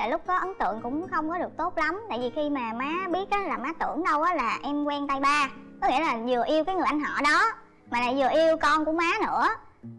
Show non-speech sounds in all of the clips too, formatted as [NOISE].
tại lúc có ấn tượng cũng không có được tốt lắm. Tại vì khi mà má biết á là má tưởng đâu á là em quen tay ba. Có nghĩa là vừa yêu cái người anh họ đó, mà lại vừa yêu con của má nữa.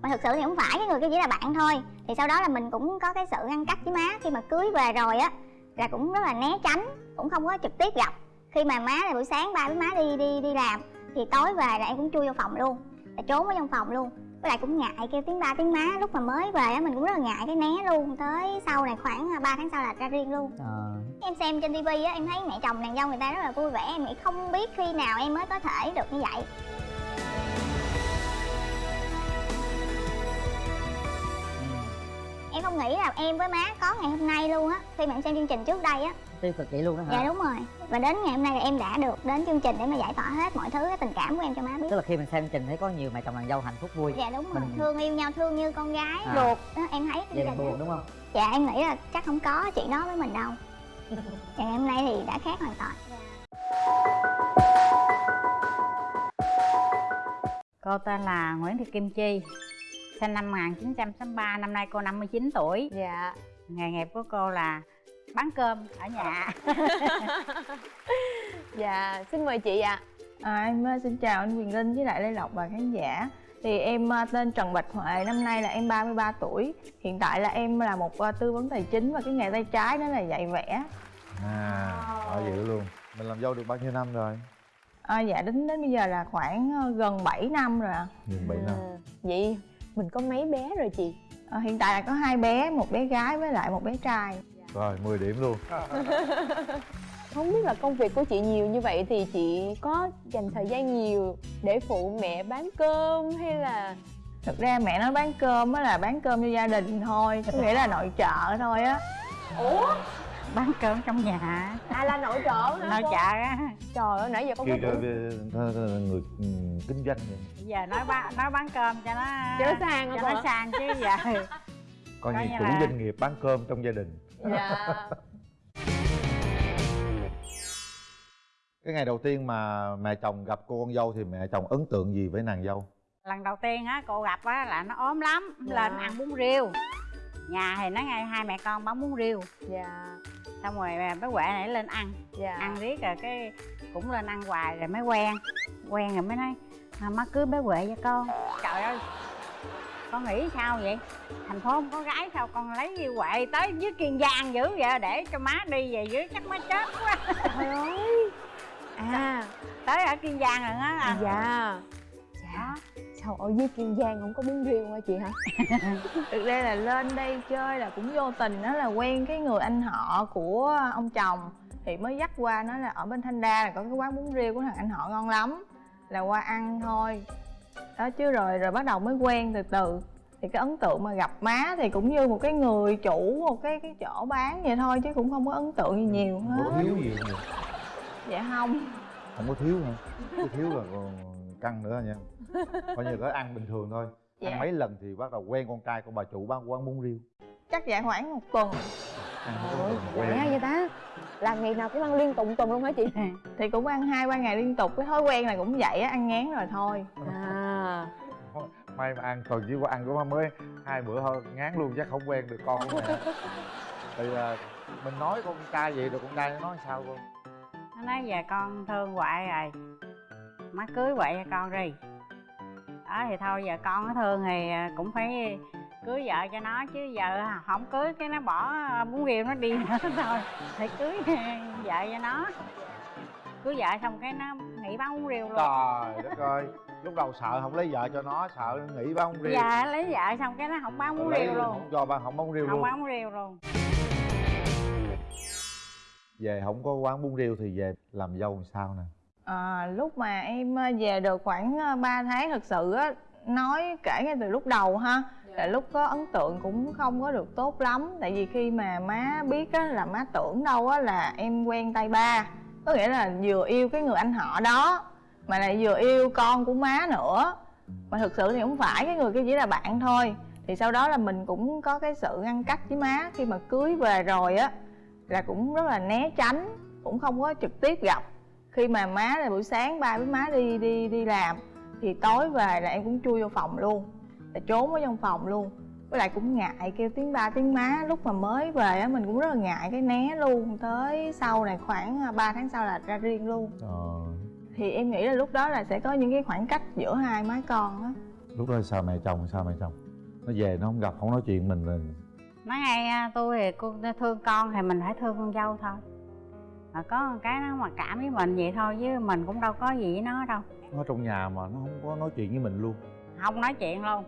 Mà thực sự thì không phải, cái người kia chỉ là bạn thôi. Thì sau đó là mình cũng có cái sự ngăn cách với má. Khi mà cưới về rồi á, là cũng rất là né tránh, cũng không có trực tiếp gặp. Khi mà má là buổi sáng ba với má đi đi đi làm, thì tối về là em cũng chui vô phòng luôn, là trốn ở trong phòng luôn với lại cũng ngại kêu tiếng ba tiếng má. Lúc mà mới về á mình cũng rất là ngại cái né luôn. Tới sau này khoảng 3 tháng sau là ra riêng luôn. Ờ. Em xem trên tivi á em thấy mẹ chồng nàng dâu người ta rất là vui vẻ. Em nghĩ không biết khi nào em mới có thể được như vậy. Em không nghĩ là em với má có ngày hôm nay luôn á khi mà em xem chương trình trước đây á tiêu cực vậy luôn đó hả? Dạ đúng rồi. Và đến ngày hôm nay là em đã được đến chương trình để mà giải tỏa hết mọi thứ cái tình cảm của em cho má biết. Tức là khi mình xem chương trình thấy có nhiều mẹ chồng nàng dâu hạnh phúc vui. Dạ đúng rồi. Mình- thương yêu nhau thương như con gái. À. ruột đó em thấy vậy đình buồn đúng không? Dạ em nghĩ là chắc không có chuyện đó với mình đâu. Và [LAUGHS] ngày hôm nay thì đã khác hoàn toàn. Cô tên là Nguyễn Thị Kim Chi Sinh năm 1963, năm nay cô 59 tuổi. Dạ. Nghề nghiệp của cô là bán cơm ở nhà. [LAUGHS] Dạ xin mời chị ạ. À, em ờ, xin chào anh Quyền Linh với lại Lê Lộc và khán giả. Thì em ờ, tên Trần Bạch Huệ, năm nay là em 33 tuổi. Hiện tại là em là một ờ, tư vấn tài chính và cái nghề tay trái đó là dạy vẽ. À ở dữ luôn. Mình làm dâu được bao nhiêu năm rồi? À, Dạ đến đến bây giờ là khoảng gần 7 năm rồi ạ. Gần bảy năm. À, vậy mình có mấy bé rồi chị? À, Hiện tại là có hai bé, một bé gái với lại một bé trai rồi 10 điểm luôn. [LAUGHS] Không biết là công việc của chị nhiều như vậy thì chị có dành thời gian nhiều để phụ mẹ bán cơm hay là? Thực ra mẹ nói bán cơm á là bán cơm cho gia đình thôi Có nghĩa là nội trợ thôi á. Bán cơm trong nhà. À là nội trợ hả Nội trợ á. Trời ơi nãy giờ con có người ừ, kinh doanh vậy. Giờ nói bán, nói bán cơm cho nó cho nó sang cho nó sang chứ giờ. Coi như chủ là- doanh nghiệp bán cơm trong gia đình dạ. Cái ngày đầu tiên mà mẹ chồng gặp cô con dâu thì mẹ chồng ấn tượng gì với nàng dâu? Lần đầu tiên á cô gặp á là nó ốm lắm Lên ăn bún riêu. Nhà thì nó ngay hai mẹ con bán bún riêu. Dạ. Xong rồi bé Huệ này lên ăn. Dạ. Ăn riết rồi cái cũng lên ăn hoài rồi mới quen. Quen rồi mới nói à, má cưới bé huệ cho con. Trời ơi con nghĩ sao vậy? Thành phố không có gái sao con lấy như huệ tới dưới kiên giang dữ vậy? Để cho má đi về dưới chắc má chết quá. Trời [LAUGHS] ơi. À. Tới ở kiên giang rồi á à. dạ. Dạ. Sao ở dưới kiên giang không có bún riêu hả chị hả? [LAUGHS] Thực ra là lên đây chơi là cũng vô tình đó là quen cái người anh họ của ông chồng. Thì mới dắt qua nói là ở bên Thanh Đa là có cái quán bún riêu của thằng anh họ ngon lắm. Là qua ăn thôi Đó chứ rồi rồi bắt đầu mới quen từ từ. Thì cái ấn tượng mà gặp má thì cũng như một cái người chủ một cái cái chỗ bán vậy thôi Chứ cũng không có ấn tượng gì nhiều không có hết. thiếu gì không Dạ không. Không có thiếu hả? Cái thiếu là còn căng nữa nha. Coi như có ăn bình thường thôi. Dạ. ăn mấy lần thì bắt đầu quen con trai của bà chủ bán quán bún riêu. Chắc dạ khoảng một tuần. Lẹ quen. vậy ta? Là ngày nào cũng ăn liên tục tuần luôn hả chị? Thì cũng ăn hai ba ngày liên tục. Cái thói quen là cũng vậy á, ăn ngán rồi thôi à may mà ăn tuần chỉ có ăn của má mới hai bữa thôi ngán luôn chắc không quen được con của mẹ. [LAUGHS] Thì à, mình nói con trai vậy rồi con trai nó nói sao cô nó nói giờ con thương huệ rồi. Má cưới huệ cho con đi. Đó thì thôi giờ con nó thương thì à, cũng phải cưới vợ cho nó chứ giờ không cưới cái nó bỏ bún riêu nó đi nữa [LAUGHS] thôi. Phải cưới vợ cho nó. Cưới vợ xong cái nó nghỉ bán bún riêu luôn. Trời đất ơi lúc đầu sợ không lấy vợ cho nó sợ nghỉ bán bún riêu dạ lấy vợ xong cái nó không bán bún Lấy riêu luôn. không cho bán không bán bún riêu không luôn. bán bún riêu luôn. Về không có quán bún riêu thì về làm dâu làm sao nè? À, lúc mà em ờ, về được khoảng ờ, 3 tháng thực sự á nói kể ngay từ lúc đầu ha là lúc có ấn tượng cũng không có được tốt lắm. Tại vì khi mà má biết á là má tưởng đâu á là em quen tay ba. Có nghĩa là vừa yêu cái người anh họ đó mà lại vừa yêu con của má nữa. Mà thực sự thì không phải cái người kia chỉ là bạn thôi. Thì sau đó là mình cũng có cái sự ngăn cách với má. Khi mà cưới về rồi á là cũng rất là né tránh cũng không có trực tiếp gặp. Khi mà má là buổi sáng ba với má đi đi đi làm thì tối về là em cũng chui vô phòng luôn. Là trốn ở trong phòng luôn. Với lại cũng ngại kêu tiếng ba tiếng má. Lúc mà mới về á mình cũng rất là ngại cái né luôn. Tới sau này khoảng à, 3 tháng sau là ra riêng luôn. Ờ, thì em nghĩ là lúc đó là sẽ có những cái khoảng cách giữa hai má con á. Lúc đó sao mẹ chồng sao mẹ chồng? Nó về nó không gặp không nói chuyện mình rồi nói ngay tôi thì cô thương con thì mình phải thương con dâu thôi. Mà có một cái nó mà cảm với mình vậy thôi chứ mình cũng đâu có gì với nó đâu. Nó trong nhà mà nó không có nói chuyện với mình luôn. Không nói chuyện luôn.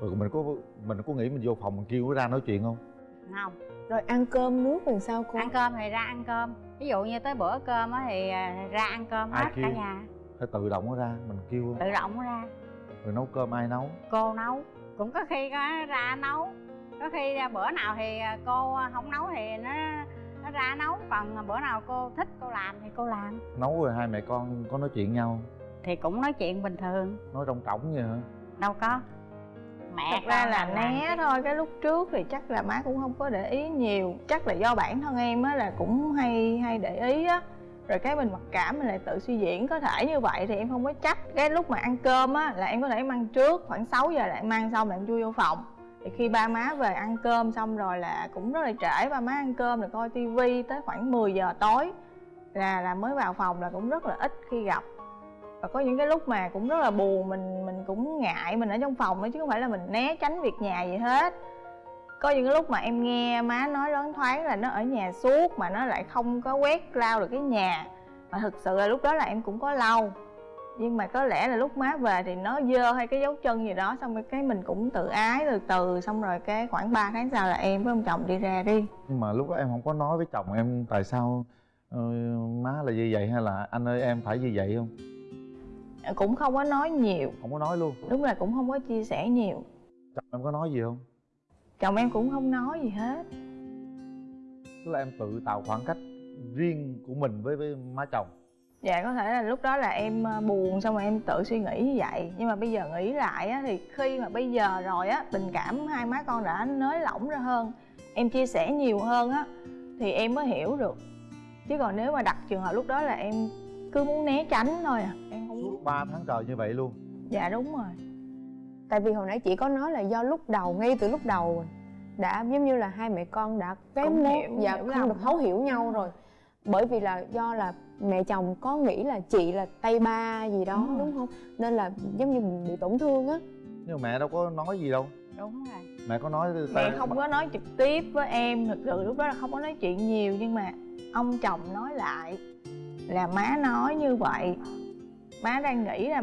Rồi mình có mình có nghĩ mình vô phòng mình kêu nó ra nói chuyện không? Không. Rồi ăn cơm nước thì sao cô? Ăn cơm thì ra ăn cơm ví dụ như tới bữa cơm á thì à, ra ăn cơm Ai hết cả kêu? nhà. Phải tự động nó ra mình kêu tự động nó ra. Rồi nấu cơm ai nấu? Cô nấu. Cũng có khi có ra nấu. Có khi ra bữa nào thì à, cô không nấu thì nó nó ra nấu. Còn bữa nào cô thích cô làm thì cô làm. Nấu rồi hai mẹ con có nói chuyện nhau thì cũng nói chuyện bình thường. Nói trong trỏng vậy hả? Đâu có mẹ thật ra là né thôi cái lúc trước thì chắc là má cũng không có để ý nhiều. Chắc là do bản thân em á là cũng hay hay để ý á. Rồi cái mình mặc cảm mình lại tự suy diễn có thể như vậy thì em không có chắc cái lúc mà ăn cơm á là em có thể em ăn trước khoảng 6 giờ em ăn xong là em chui vô phòng. Thì khi ba má về ăn cơm xong rồi là cũng rất là trễ ba má ăn cơm rồi coi tivi tới khoảng 10 giờ tối là là mới vào phòng là cũng rất là ít khi gặp và có những cái lúc mà cũng rất là buồn mình mình cũng ngại mình ở trong phòng ấy chứ không phải là mình né tránh việc nhà gì hết. Có những cái lúc mà em nghe má nói loáng thoáng là nó ở nhà suốt mà nó lại không có quét lau được cái nhà. Mà thực sự là lúc đó là em cũng có lau. Nhưng mà có lẽ là lúc má về thì nó dơ hay cái dấu chân gì đó xong rồi cái mình cũng tự ái từ từ xong rồi cái khoảng 3 tháng sau là em với ông chồng đi ra đi. Nhưng mà lúc đó em không có nói với chồng em tại sao ờ, má là như vậy hay là anh ơi em phải như vậy không? Cũng không có nói nhiều. Không có nói luôn. Đúng là cũng không có chia sẻ nhiều. Chồng em có nói gì không? Chồng em cũng không nói gì hết. Tức là em tự tạo khoảng cách riêng của mình với với má chồng. Dạ có thể là lúc đó là em ờ, buồn xong rồi em tự suy nghĩ như vậy. Nhưng mà bây giờ nghĩ lại á thì khi mà bây giờ rồi á tình cảm hai má con đã nới lỏng ra hơn em chia sẻ nhiều hơn á thì em mới hiểu được. Chứ còn nếu mà đặt trường hợp lúc đó là em cứ muốn né tránh thôi à em suốt 3 tháng trời như vậy luôn. Dạ đúng rồi. Tại vì hồi nãy chị có nói là do lúc đầu ngay từ lúc đầu đã giống như là hai mẹ con đã cái Cũng mối hiểu, dạ hiểu không lòng được thấu hiểu nhau rồi. Bởi vì là do là mẹ chồng có nghĩ là chị là tay ba gì đó Đúng đúng không? Nên là giống như mình bị tổn thương á. Nhưng mà mẹ đâu có nói gì đâu. Đúng rồi. Mẹ có nói mẹ không có nói trực tiếp với em thực sự lúc đó là không có nói chuyện nhiều nhưng mà ông chồng nói lại là má nói như vậy má đang nghĩ là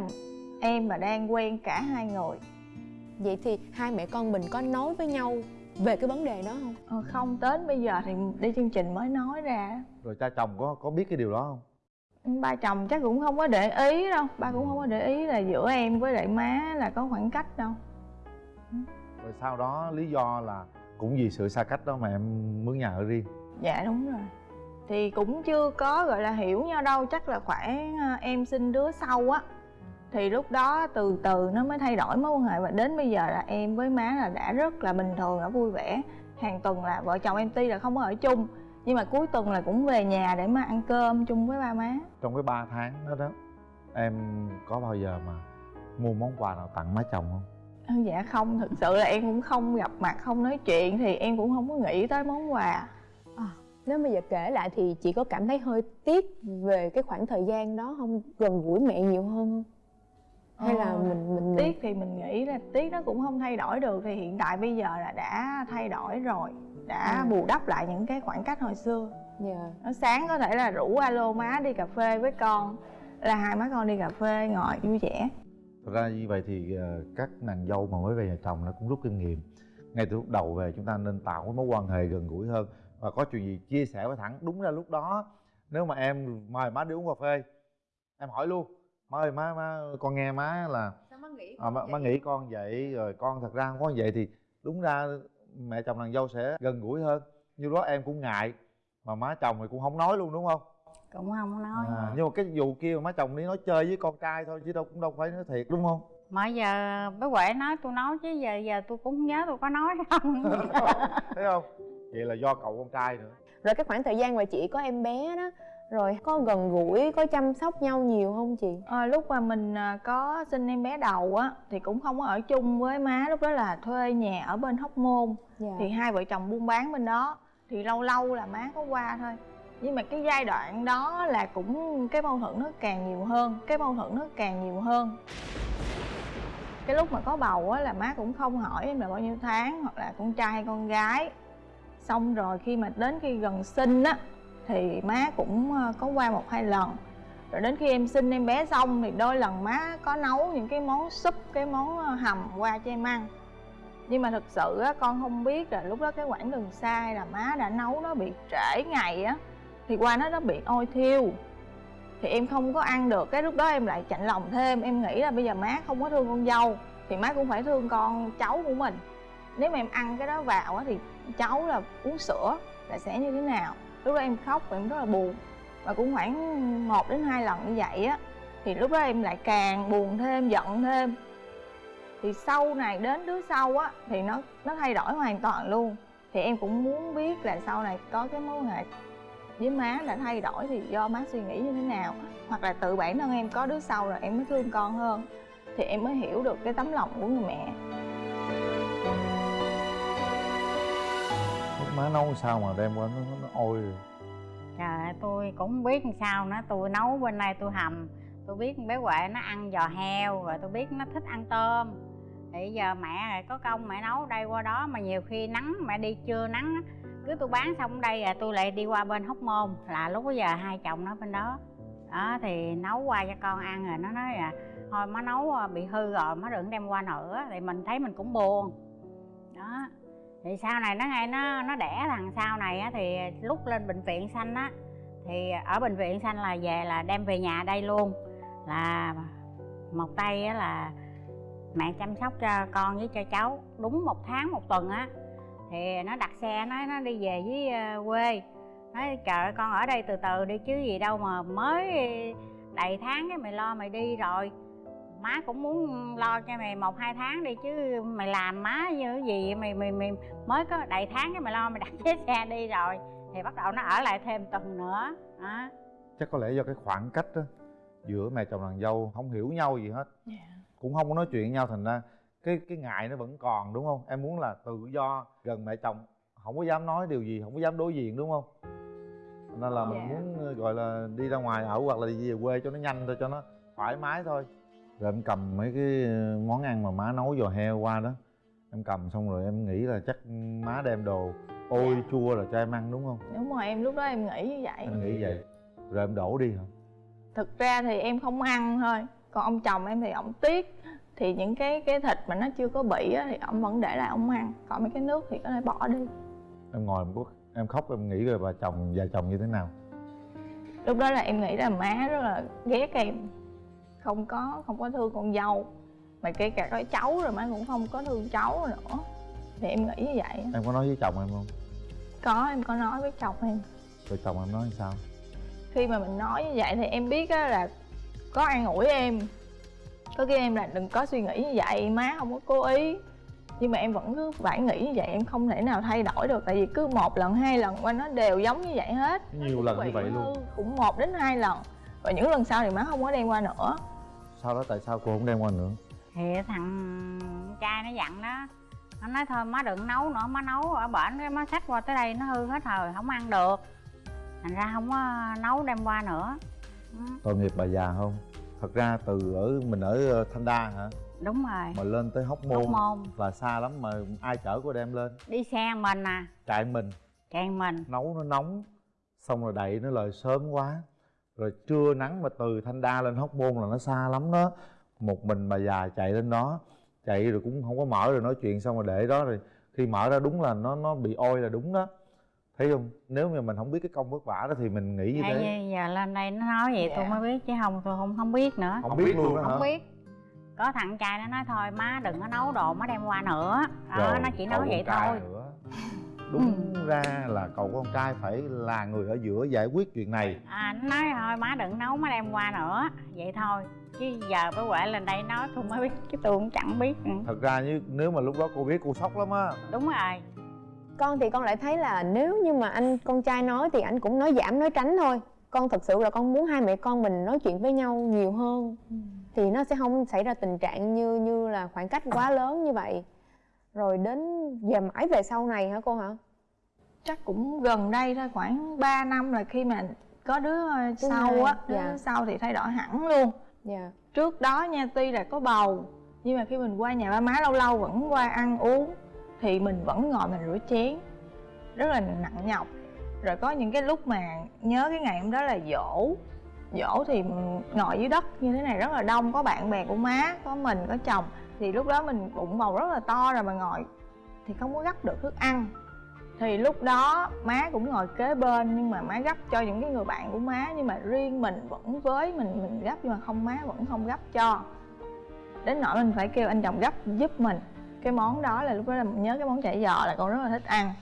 em và đang quen cả hai người. Vậy thì hai mẹ con mình có nói với nhau về cái vấn đề đó không? Ờ, không đến bây giờ thì đi chương trình mới nói ra. Rồi cha chồng có có biết cái điều đó không? Ba chồng chắc cũng không có để ý đâu. Ba cũng không có để ý là giữa em với lại má là có khoảng cách đâu. Rồi sau đó lý do là cũng vì sự xa cách đó mà em mướn nhà ở riêng. Dạ đúng rồi thì cũng chưa có gọi là hiểu nhau đâu chắc là khoảng ờ, em sinh đứa sau á. Thì lúc đó từ từ nó mới thay đổi mối quan hệ và đến bây giờ là em với má là đã rất là bình thường đã vui vẻ. Hàng tuần là vợ chồng em tuy là không có ở chung nhưng mà cuối tuần là cũng về nhà để mà ăn cơm chung với ba má. Trong cái 3 tháng đó đó em có bao giờ mà mua món quà nào tặng má chồng không? Ừ, dạ không thực sự là em cũng không gặp mặt không nói chuyện thì em cũng không có nghĩ tới món quà nếu bây giờ kể lại thì chị có cảm thấy hơi tiếc về cái khoảng thời gian đó không? Gần gũi mẹ nhiều hơn không? Hay là Ờ, mình mình tiếc thì mình nghĩ là tiếc nó cũng không thay đổi được. Thì hiện tại bây giờ là đã thay đổi rồi đã Ừ. bù đắp lại những cái khoảng cách hồi xưa. Dạ. Nó sáng có thể là rủ alo má đi cà phê với con là hai má con đi cà phê ngồi vui vẻ. Thật ra như vậy thì ờ, các nàng dâu mà mới về nhà chồng nó cũng rút kinh nghiệm. Ngay từ lúc đầu về chúng ta nên tạo cái mối quan hệ gần gũi hơn Và có chuyện gì chia sẻ với thẳng. Đúng ra lúc đó nếu mà em mời má đi uống cà phê Em hỏi luôn. Má ơi má, má con nghe má là à, má, má nghĩ con vậy rồi con thật ra không có vậy thì đúng ra mẹ chồng nàng dâu sẽ gần gũi hơn. Như đó em cũng ngại mà má chồng thì cũng không nói luôn đúng không? Cũng không nói. À, nhưng mà cái vụ kia mà má chồng đi nói chơi với con trai thôi chứ đâu cũng đâu phải nói thiệt đúng không? Mà giờ bé huệ nói tôi nói chứ giờ giờ tôi cũng không nhớ tôi có nói không. [LAUGHS] Thấy không vậy là do cậu con trai nữa. Rồi cái khoảng thời gian mà chị có em bé đó rồi có gần gũi có chăm sóc nhau nhiều không chị? Ờ, lúc mà mình à, có sinh em bé đầu á thì cũng không có ở chung với má lúc đó là thuê nhà ở bên hóc môn. Dạ. thì hai vợ chồng buôn bán bên đó thì lâu lâu là má có qua thôi. Nhưng mà cái giai đoạn đó là cũng cái mâu thuẫn nó càng nhiều hơn cái mâu thuẫn nó càng nhiều hơn. Cái lúc mà có bầu á là má cũng không hỏi em là bao nhiêu tháng hoặc là con trai hay con gái xong rồi khi mà đến khi gần sinh á, thì má cũng ờ, có qua một hai lần. Rồi đến khi em sinh, em bé xong thì đôi lần má có nấu những cái món súp, cái món ờ, hầm qua cho em ăn. Nhưng mà thực sự á, con không biết là lúc đó cái quãng đường xa hay là má đã nấu nó bị trễ ngày á, thì qua nó nó bị ôi thiêu. Thì em không có ăn được, cái lúc đó em lại chạnh lòng thêm. Em nghĩ là bây giờ má không có thương con dâu, thì má cũng phải thương con cháu của mình. Nếu mà em ăn cái đó vào á thì cháu là uống sữa là sẽ như thế nào? Lúc đó em khóc và em rất là buồn. Và cũng khoảng một đến hai lần như vậy á, thì lúc đó em lại càng buồn thêm, giận thêm. Thì sau này đến đứa sau á, thì nó nó thay đổi hoàn toàn luôn. Thì em cũng muốn biết là sau này có cái mối quan hệ với má đã thay đổi thì do má suy nghĩ như thế nào? Hoặc là tự bản thân em có đứa sau rồi em mới thương con hơn, thì em mới hiểu được cái tấm lòng của người mẹ. Má nấu sao mà đem qua nó, nó, nó ôi. Rồi. trời tôi cũng biết làm sao nữa tôi nấu bên đây tôi hầm. Tôi biết bé huệ nó ăn giò heo rồi tôi biết nó thích ăn tôm. Thì giờ mẹ có công mẹ nấu đây qua đó mà nhiều khi nắng mẹ đi trưa nắng cứ tôi bán xong đây rồi tôi lại đi qua bên hóc môn là lúc giờ hai chồng nó bên đó. Đó thì nấu qua cho con ăn rồi nó nói là thôi má nấu ờ, bị hư rồi má đừng đem qua nữa. Thì mình thấy mình cũng buồn. Đó thì sau này nó ngay nó nó đẻ thằng sau này á thì lúc lên bệnh viện xanh á thì ở bệnh viện xanh là về là đem về nhà đây luôn. Là một tay á là mẹ chăm sóc cho con với cho cháu đúng một tháng một tuần á. Thì nó đặt xe nó nó đi về với ờ, quê. Nói trời ơi, con ở đây từ từ đi chứ gì đâu mà mới đầy tháng cái mày lo mày đi rồi má cũng muốn lo cho mày một hai tháng đi chứ mày làm má như cái gì mày mày mày mới có đầy tháng cái mày lo mày [LAUGHS] đặt chiếc xe đi rồi. Thì bắt đầu nó ở lại thêm tuần nữa đó chắc có lẽ do cái khoảng cách đó giữa mẹ chồng nàng dâu không hiểu nhau gì hết. Dạ. cũng không có nói chuyện với nhau thành ra cái cái ngại nó vẫn còn đúng không? Em muốn là tự do gần mẹ chồng không có dám nói điều gì không có dám đối diện đúng không? Nên là mình Dạ. muốn gọi là đi ra ngoài ở hoặc là đi về quê cho nó nhanh thôi cho nó thoải mái thôi rồi em cầm mấy cái món ăn mà má nấu giò heo qua đó. Em cầm xong rồi em nghĩ là chắc má đem đồ ôi chua rồi cho em ăn đúng không? Đúng rồi em lúc đó em nghĩ như vậy. Em nghĩ vậy. Rồi em đổ đi hả? Thực ra thì em không ăn thôi. Còn ông chồng em thì ổng tiếc. Thì những cái cái thịt mà nó chưa có bị á, thì ổng vẫn để lại ổng ăn. Còn mấy cái nước thì có thể bỏ đi. Em ngồi một em khóc em nghĩ rồi bà chồng vợ chồng như thế nào. Lúc đó là em nghĩ là má rất là ghét em không có không có thương con dâu. Mà kể cả có cháu rồi má cũng không có thương cháu nữa. Thì em nghĩ như vậy. Em có nói với chồng em không? Có em có nói với chồng em. Rồi chồng em nói sao? Khi mà mình nói như vậy thì em biết á là có an ủi em. Có kêu em là đừng có suy nghĩ như vậy má không có cố ý. Nhưng mà em vẫn cứ phải nghĩ như vậy em không thể nào thay đổi được. Tại vì cứ một lần hai lần qua nó đều giống như vậy hết. Nhiều lần như vậy luôn. cũng một đến hai lần. Và những lần sau thì má không có đem qua nữa sau đó? Tại sao cô không đem qua nữa? Thì thằng trai nó dặn đó. Nó nói thôi má đừng nấu nữa má nấu ở bển cái má xách qua tới đây nó hư hết rồi không ăn được. Thành ra không có nấu đem qua nữa. Ừ, tội nghiệp bà già không? Thật ra từ ở mình ở ờ, thanh đa hả? Đúng rồi. Mà lên tới hóc môn, hóc môn. Là xa lắm mà ai chở cô đem lên? Đi xe mình à. Chạy mình. Chạy mình. Nấu nó nóng xong rồi đậy nó lời sớm quá rồi trưa nắng mà từ thanh đa lên hóc môn là nó xa lắm đó. Một mình bà già chạy lên đó. Chạy rồi cũng không có mở rồi nói chuyện xong rồi để đó rồi khi mở ra đúng là nó nó bị ôi là đúng đó. Thấy không? Nếu mà mình không biết cái công vất vả đó thì mình nghĩ như thế. như giờ lên đây nó nói vậy tôi Dạ. mới biết chứ không tôi không không biết nữa. Không, biết luôn đó hả? không biết. Có thằng trai nó nói thôi má đừng có nấu đồ má đem qua nữa. Đó Rồi, nó chỉ nói vậy thôi. nữa. Đúng ra là cậu con trai phải là người ở giữa giải quyết chuyện này. À nó nói thôi má đừng nấu má đem qua nữa. Vậy thôi chứ giờ bé huệ lên đây nói tôi mới biết chứ tôi cũng chẳng biết nữa. thật ra như nếu mà lúc đó cô biết cô sốc lắm á. Đúng rồi. Con thì con lại thấy là nếu như mà anh con trai nói thì anh cũng nói giảm nói tránh thôi. Con thật sự là con muốn hai mẹ con mình nói chuyện với nhau nhiều hơn. Thì nó sẽ không xảy ra tình trạng như như là khoảng cách quá lớn như vậy rồi đến về mãi về sau này hả cô hả? Chắc cũng gần đây thôi khoảng 3 năm là khi mà có đứa ờ, Thứ sau hai, á đứa dạ. sau thì thay đổi hẳn luôn. Dạ. Trước đó nha tuy là có bầu nhưng mà khi mình qua nhà ba má lâu lâu vẫn qua ăn uống thì mình vẫn ngồi mình rửa chén rất là nặng nhọc. Rồi có những cái lúc mà nhớ cái ngày hôm đó là dỗ dỗ thì ngồi dưới đất như thế này rất là đông có bạn bè của má có mình có chồng thì lúc đó mình bụng bầu rất là to rồi mà ngồi thì không có gấp được thức ăn. Thì lúc đó má cũng ngồi kế bên nhưng mà má gấp cho những cái người bạn của má nhưng mà riêng mình vẫn với mình mình gấp nhưng mà không, má vẫn không gấp cho. Đến nỗi mình phải kêu anh chồng gấp giúp mình. Cái món đó là lúc đó là mình nhớ cái món chả giò là con rất là thích ăn.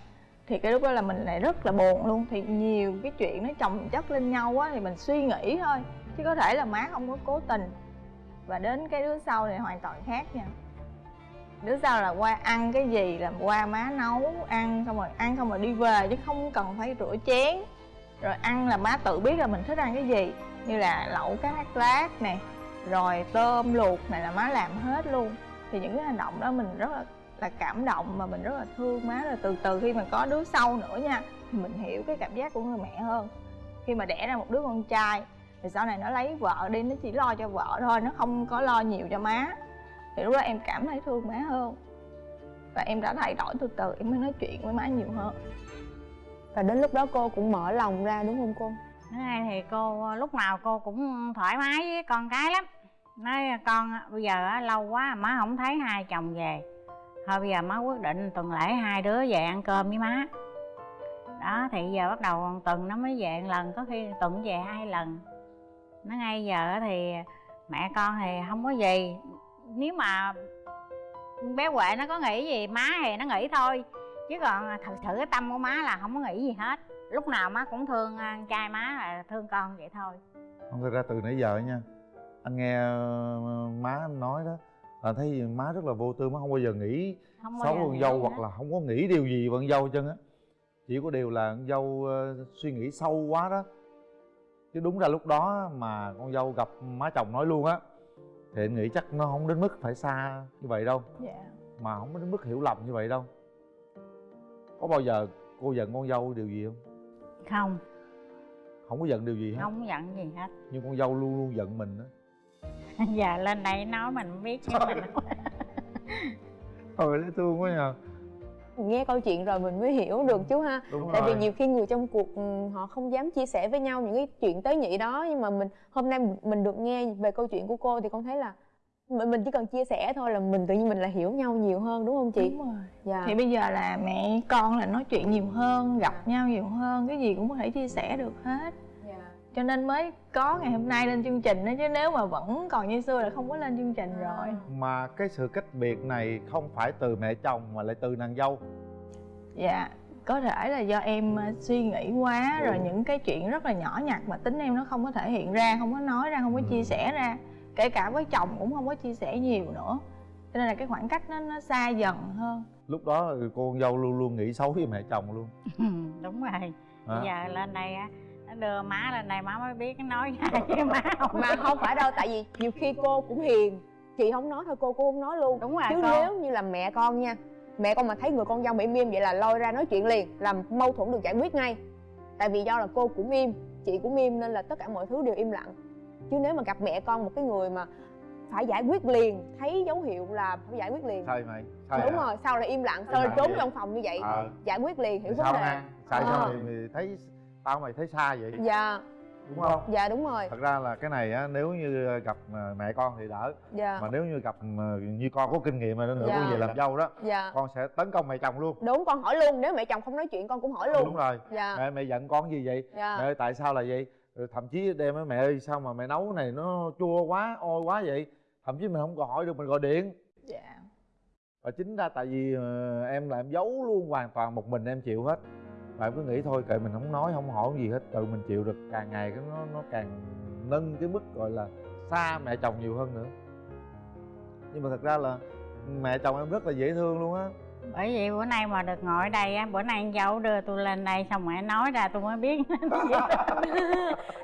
Thì cái lúc đó là mình lại rất là buồn luôn. Thì nhiều cái chuyện nó chồng chất lên nhau á thì mình suy nghĩ thôi. Chứ có thể là má không có cố tình và đến cái đứa sau này hoàn toàn khác nha. Đứa sau là qua ăn cái gì là qua má nấu, ăn xong rồi, ăn xong rồi đi về chứ không cần phải rửa chén. Rồi ăn là má tự biết là mình thích ăn cái gì, như là lẩu cá thác lát nè, rồi tôm luộc này là má làm hết luôn. Thì những cái hành động đó mình rất là là cảm động mà mình rất là thương má. Rồi từ từ khi mà có đứa sau nữa nha, thì mình hiểu cái cảm giác của người mẹ hơn. Khi mà đẻ ra một đứa con trai thì sau này nó lấy vợ đi nó chỉ lo cho vợ thôi nó không có lo nhiều cho má. Thì lúc đó em cảm thấy thương má hơn. Và em đã thay đổi từ từ em mới nói chuyện với má nhiều hơn. Và đến lúc đó cô cũng mở lòng ra đúng không cô? Thứ hai thì cô lúc nào cô cũng thoải mái với con cái lắm. Nói con bây giờ á, lâu quá má không thấy hai chồng về. Thôi bây giờ má quyết định tuần lễ hai đứa về ăn cơm với má. Đó thì giờ bắt đầu tuần nó mới về một lần có khi tuần về hai lần nó ngay giờ thì mẹ con thì không có gì. Nếu mà bé huệ nó có nghĩ gì má thì nó nghĩ thôi. Chứ còn thật sự cái tâm của má là không có nghĩ gì hết. Lúc nào má cũng thương anh trai má là thương con vậy thôi. Không thực ra từ nãy giờ nha anh nghe ờ, má nói đó là thấy má rất là vô tư má không bao giờ nghĩ không xấu con dâu hoặc là không có nghĩ điều gì với con dâu chân á. Chỉ có điều là con dâu ờ, suy nghĩ sâu quá đó chứ đúng ra lúc đó mà con dâu gặp má chồng nói luôn á thì anh nghĩ chắc nó không đến mức phải xa như vậy đâu. Dạ. Mà không đến mức hiểu lầm như vậy đâu. Có bao giờ cô giận con dâu điều gì không? Không. Không có giận điều gì hết. Không giận gì hết. Nhưng con dâu luôn luôn giận mình đó giờ [LAUGHS] lên đây nói mình biết chứ mình [LAUGHS] trời dễ thương quá nhờ nghe câu chuyện rồi mình mới hiểu được chú ha. đúng tại vì rồi. nhiều khi người trong cuộc ừ, họ không dám chia sẻ với nhau những cái chuyện tế nhị đó nhưng mà mình hôm nay mình được nghe về câu chuyện của cô thì con thấy là mình mình chỉ cần chia sẻ thôi là mình tự nhiên mình là hiểu nhau nhiều hơn đúng không chị? Đúng rồi. Dạ. Thì bây giờ là mẹ con là nói chuyện nhiều hơn gặp nhau nhiều hơn cái gì cũng có thể chia sẻ được hết cho nên mới có ngày hôm nay lên chương trình đó chứ nếu mà vẫn còn như xưa là không có lên chương trình rồi. Mà cái sự cách biệt này không phải từ mẹ chồng mà lại từ nàng dâu. Dạ có thể là do em ờ, suy nghĩ quá rồi những cái chuyện rất là nhỏ nhặt mà tính em nó không có thể hiện ra không có nói ra không có chia sẻ ra. Kể cả với chồng cũng không có chia sẻ nhiều nữa. Cho nên là cái khoảng cách nó nó xa dần hơn. Lúc đó cô con dâu luôn luôn nghĩ xấu với mẹ chồng luôn. [LAUGHS] Đúng rồi. Bây giờ lên đây á nó đưa má lên đây má mới biết nói [LAUGHS] ra với má không mà không phải đâu tại vì nhiều khi cô cũng hiền. Chị không nói thôi cô cũng không nói luôn. Đúng rồi chứ con nếu như là mẹ con nha mẹ con mà thấy người con dâu bị im im vậy là lôi ra nói chuyện liền làm mâu thuẫn được giải quyết ngay. Tại vì do là cô cũng im chị cũng im nên là tất cả mọi thứ đều im lặng. Chứ nếu mà gặp mẹ con một cái người mà phải giải quyết liền thấy dấu hiệu là phải giải quyết liền. Sai mày? Sai đúng hả? rồi sao lại im lặng sao lại trốn vậy? trong phòng như vậy ờ. giải quyết liền hiểu Thì vấn sao đề. sai Ờ. sao mày, mày thấy tao mày thấy xa vậy. Dạ. Đúng không? Dạ đúng rồi. Thật ra là cái này á nếu như gặp ờ, mẹ con thì đỡ. Dạ. Mà nếu như gặp ờ, như con có kinh nghiệm rồi nữa Dạ. con về làm dâu đó dạ. con sẽ tấn công mẹ chồng luôn. Đúng con hỏi luôn nếu mẹ chồng không nói chuyện con cũng hỏi luôn. Đúng rồi. Dạ. Mẹ mẹ giận con gì vậy? Dạ. Mẹ ơi tại sao là vậy? Rồi thậm chí đem với mẹ ơi sao mà mẹ nấu này nó chua quá ôi quá vậy? Thậm chí mình không còn hỏi được mình gọi điện. Dạ. Và chính ra tại vì ờ, em là em giấu luôn hoàn toàn một mình em chịu hết và em cứ nghĩ thôi, kệ mình không nói, không hỏi gì hết. Tự mình chịu được, càng ngày cái nó nó càng nâng cái mức gọi là xa mẹ chồng nhiều hơn nữa. Nhưng mà thật ra là mẹ chồng em rất là dễ thương luôn á bởi vì bữa nay mà được ngồi ở đây á bữa nay anh dâu đưa tôi lên đây xong rồi nói ra tôi mới biết. [LAUGHS]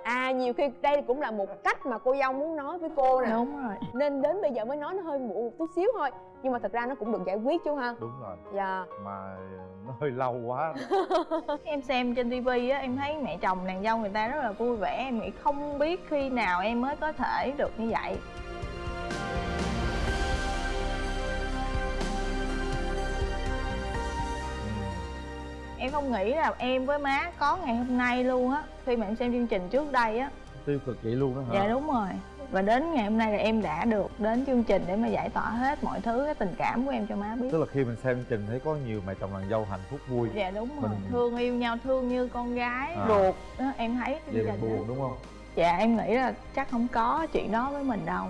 À nhiều khi đây cũng là một cách mà cô dâu muốn nói với cô nè. Đúng rồi. Nên đến bây giờ mới nói nó hơi muộn một chút xíu thôi. Nhưng mà thật ra nó cũng được giải quyết chú ha. Đúng rồi. Dạ. Mà nó hơi lâu quá. [LAUGHS] Em xem trên tivi á em thấy mẹ chồng nàng dâu người ta rất là vui vẻ. Em nghĩ không biết khi nào em mới có thể được như vậy em không nghĩ là em với má có ngày hôm nay luôn á khi mà em xem chương trình trước đây á. Tiêu cực vậy luôn đó hả? Dạ đúng rồi. Và đến ngày hôm nay là em đã được đến chương trình để mà giải tỏa hết mọi thứ cái tình cảm của em cho má biết. Tức là khi mình xem chương trình thấy có nhiều mẹ chồng nàng dâu hạnh phúc vui. Dạ đúng rồi. Mình- thương yêu nhau thương như con gái. À. ruột đó em thấy cái vậy mình đó. buồn đúng không? Dạ em nghĩ là chắc không có chuyện đó với mình đâu.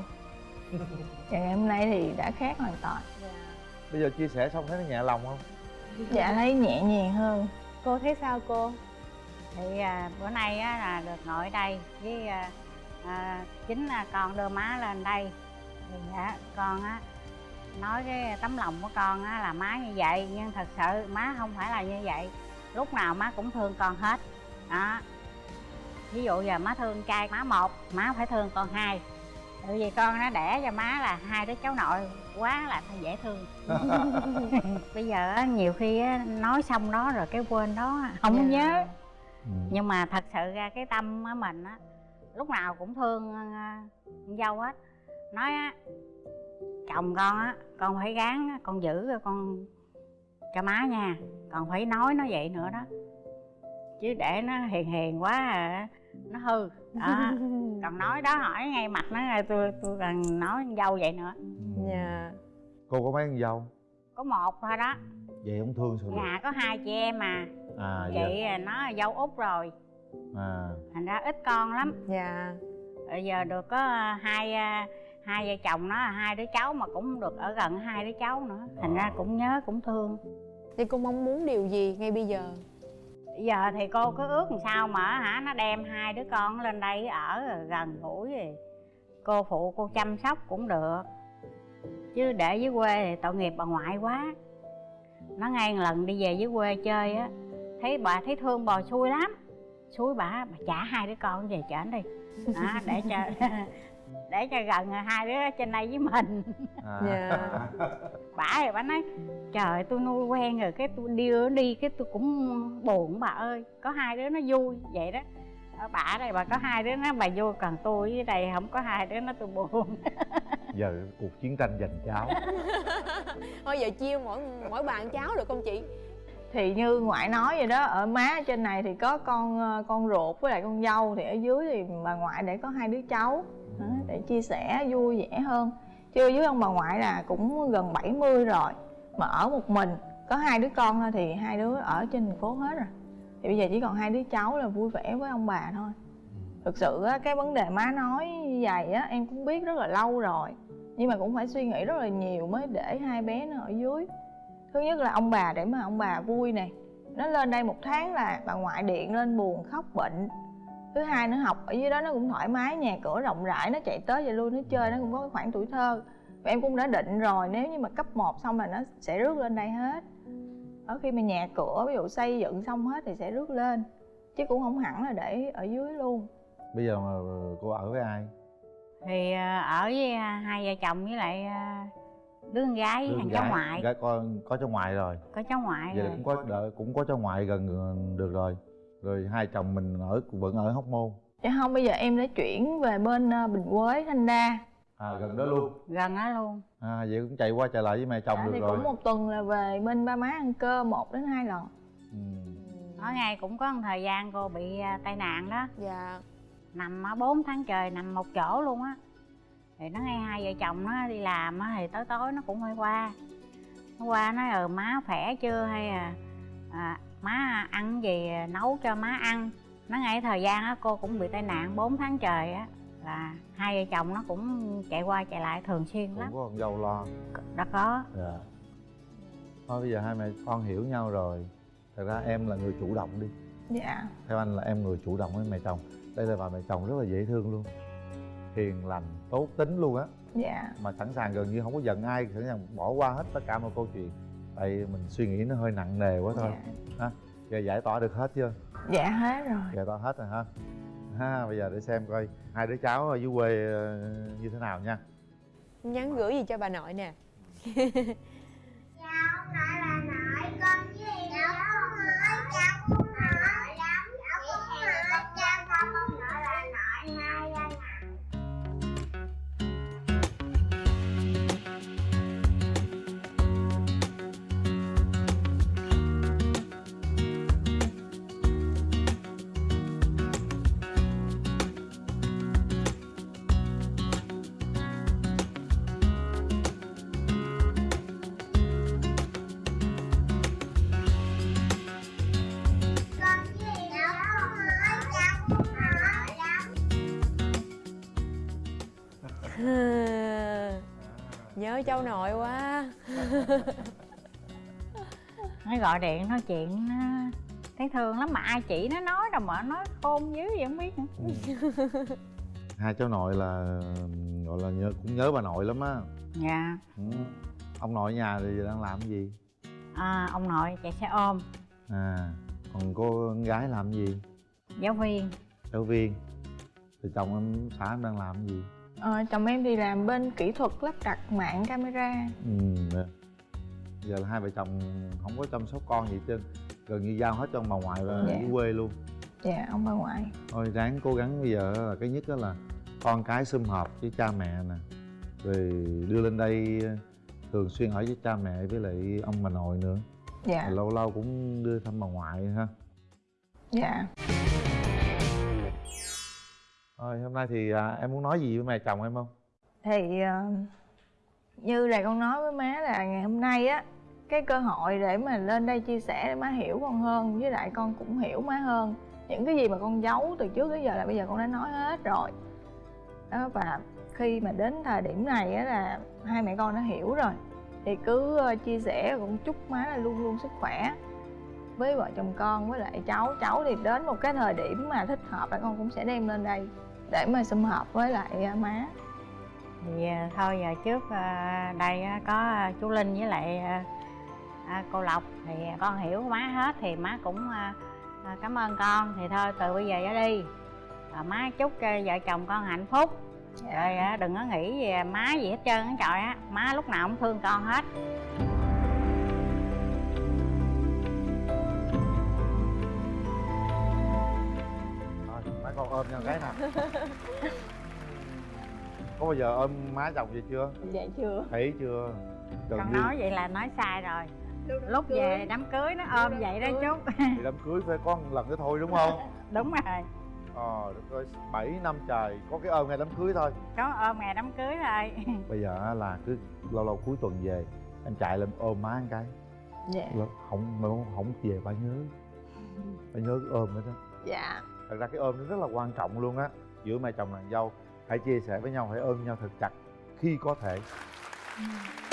Và [LAUGHS] ngày hôm nay thì đã khác hoàn toàn. Bây giờ chia sẻ xong thấy nó nhẹ lòng không dạ thấy nhẹ nhàng hơn. Cô thấy sao cô? Thì à, bữa nay á là được ngồi đây với à, à, chính là con đưa má lên đây. Thì á, con á nói cái tấm lòng của con á là má như vậy nhưng thật sự má không phải là như vậy. Lúc nào má cũng thương con hết. Đó. Ví dụ giờ má thương trai má một má phải thương con hai. Tại vì con nó đẻ cho má là hai đứa cháu nội quá là dễ thương. [LAUGHS] bây giờ á, nhiều khi á, nói xong đó rồi cái quên đó. Không Dạ. nhớ. Ừ. nhưng mà thật sự ra cái tâm á mình á lúc nào cũng thương ờ, con dâu hết. Nói á chồng con á con phải gắng á, con giữ rồi con cho má nha còn phải nói nó vậy nữa đó. Chứ để nó hiền hiền quá à, nó hư. Đó. [LAUGHS] Còn nói đó hỏi ngay mặt nó tôi tôi cần nói con dâu vậy nữa. Ừ. dạ cô có mấy con dâu? Có một thôi đó. Vậy không thương sao được. nhà có hai chị em mà. À chị nó là dâu út rồi. À. Thành ra ít con lắm. Dạ. Bây giờ được có à, hai à, hai vợ chồng nó là hai đứa cháu mà cũng được ở gần hai đứa cháu nữa. Thành ra cũng nhớ cũng thương. Thì cô mong muốn điều gì ngay bây giờ? Bây giờ thì cô cứ ước làm sao mà hả nó đem hai đứa con lên đây ở gần gũi. Rồi cô phụ cô chăm sóc cũng được chứ để dưới quê thì tội nghiệp bà ngoại quá. Nó ngay một lần đi về dưới quê chơi á thấy bà thấy thương bò xui lắm. Xui bà bà trả hai đứa con về trển đi. Đó, để cho [LAUGHS] để cho gần hai đứa trên đây với mình. À. Dạ. bà thì bà nói trời tôi nuôi quen rồi cái tôi đưa nó đi cái tôi cũng buồn bà ơi. Có hai đứa nó vui vậy đó ở bà ở đây bà có hai đứa nó bà vui còn tôi ở đây không có hai đứa nó tôi buồn. [LAUGHS] Giờ cuộc chiến tranh giành cháu. [LAUGHS] Thôi giờ chia mỗi mỗi bàn cháo được không chị? Thì như ngoại nói vậy đó ở má ở trên này thì có con ờ, con ruột với lại con dâu thì ở dưới thì bà ngoại để có hai đứa cháu. Để chia sẻ vui vẻ hơn. Chứ dưới ông bà ngoại là cũng gần 70 rồi mà ở một mình có hai đứa con thôi thì hai đứa ở trên thành phố hết rồi thì bây giờ chỉ còn hai đứa cháu là vui vẻ với ông bà thôi. Thực sự á, cái vấn đề má nói như vậy á em cũng biết rất là lâu rồi. Nhưng mà cũng phải suy nghĩ rất là nhiều mới để hai bé nó ở dưới. Thứ nhất là ông bà để mà ông bà vui nè. Nó lên đây một tháng là bà ngoại điện lên buồn khóc bệnh. Thứ hai nó học ở dưới đó nó cũng thoải mái nhà cửa rộng rãi nó chạy tới vậy luôn nó chơi nó cũng có cái khoảng tuổi thơ. Và em cũng đã định rồi nếu như mà cấp 1 xong là nó sẽ rước lên đây hết ở khi mà nhà cửa ví dụ xây dựng xong hết thì sẽ rước lên chứ cũng không hẳn là để ở dưới luôn. Bây giờ mà cô ở với ai? Thì ờ, ở với à, hai vợ chồng với lại đứa con gái Đứa thằng con cháu ngoại. Gái con có cháu ngoại rồi. Có cháu ngoại vậy rồi. cũng có đợi, cũng có cháu ngoại gần được rồi. Rồi hai chồng mình ở vẫn ở hóc môn. Chứ không bây giờ em đã chuyển về bên ờ, bình quế thanh đa à gần đó luôn. Gần đó luôn. À vậy cũng chạy qua chạy lại với mẹ chồng Dạ, được thì rồi. cũng một tuần là về bên ba má ăn cơm một đến hai lần. Ừ. ở ngay cũng có một thời gian cô bị à, tai nạn đó. Dạ. Nằm 4 tháng trời nằm một chỗ luôn á. Thì nó ngay hai vợ chồng nó đi làm á thì tối tối nó cũng phải qua. Nó qua nói ờ má khỏe chưa? Hay à, à má ăn gì nấu cho má ăn. Nó ngay thời gian á cô cũng bị tai nạn 4 tháng trời á là hai vợ chồng nó cũng chạy qua chạy lại thường xuyên cũng lắm. có con dâu lo. Đã có. Dạ. Thôi bây giờ hai mẹ con hiểu nhau rồi. Thật ra em là người chủ động đi. Dạ. Theo anh là em người chủ động với mẹ chồng. Đây là bà mẹ chồng rất là dễ thương luôn. Hiền lành tốt tính luôn á. Dạ. Mà sẵn sàng gần như không có giận ai sẵn sàng bỏ qua hết tất cả mọi câu chuyện. Tại mình suy nghĩ nó hơi nặng nề quá thôi. Dạ. giờ giải tỏa được hết chưa? Dạ hết rồi. Giải tỏa hết rồi ha ha bây giờ để xem coi hai đứa cháu ở dưới quê ờ, như thế nào nha. Nhắn gửi gì cho bà nội nè [LAUGHS] nhớ cháu nội quá. [LAUGHS] Nó gọi điện nói chuyện nó thấy thương lắm mà ai chỉ nó nói đâu mà nói khôn dữ vậy không biết nữa. Ừ. hai cháu nội là gọi là nhớ cũng nhớ bà nội lắm á. Dạ. Ừ. ông nội ở nhà thì đang làm cái gì? À, ông nội chạy xe ôm. À còn cô con gái làm cái gì? Giáo viên. Giáo viên. Thì chồng em xã em đang làm cái gì ờ, chồng em thì làm bên kỹ thuật lắp đặt mạng camera. Ừ nè. giờ là hai vợ chồng không có chăm sóc con gì hết trơn gần như giao hết cho ông bà ngoại và Dạ. dưới quê luôn. Dạ ông bà ngoại. Thôi ráng cố gắng bây giờ là cái nhất đó là con cái sum họp với cha mẹ nè rồi đưa lên đây ờ, thường xuyên ở với cha mẹ với lại ông bà nội nữa. Dạ. Lâu lâu cũng đưa thăm bà ngoại ha. Dạ rồi hôm nay thì à, em muốn nói gì với mẹ chồng em không? Thì à, như là con nói với má là ngày hôm nay á cái cơ hội để mà lên đây chia sẻ để má hiểu con hơn với lại con cũng hiểu má hơn. Những cái gì mà con giấu từ trước tới giờ là bây giờ con đã nói hết rồi. Đó và khi mà đến thời điểm này á là hai mẹ con đã hiểu rồi. Thì cứ ờ, chia sẻ cũng chúc má là luôn luôn sức khỏe với vợ chồng con với lại cháu. Cháu thì đến một cái thời điểm mà thích hợp là con cũng sẽ đem lên đây để mà sum họp với lại ờ, má. Thì à, thôi giờ trước à, đây á, có à, chú linh với lại à, à, cô lộc. Thì con hiểu má hết thì má cũng à, à, cảm ơn con. Thì thôi từ bây giờ trở đi. À, má chúc vợ chồng con hạnh phúc. Rồi à, đừng có nghĩ về má gì hết trơn á trời á. Má lúc nào cũng thương con hết. Thôi mấy con ôm nhau cái nào [LAUGHS] có bao giờ ôm má chồng vậy chưa? Dạ chưa. Thấy chưa? Gần con như nói vậy là nói sai rồi. Lúc về đám cưới nó ôm vậy đó chú thì đám cưới phải có một lần đó thôi đúng không? [LAUGHS] Đúng rồi. Ờ đất ơi bảy năm trời có cái ôm ngày đám cưới thôi. Có ôm ngày đám cưới thôi. [LAUGHS] Bây giờ á là cứ lâu lâu cuối tuần về em chạy lên ôm má một cái. Dạ. Là không mà không, không về ba nhớ. Ba nhớ cái ôm đó đó dạ. Thật ra cái ôm nó rất là quan trọng luôn á. Giữa mẹ chồng nàng dâu hãy chia sẻ với nhau hãy ôm nhau thật chặt khi có thể. Ừ.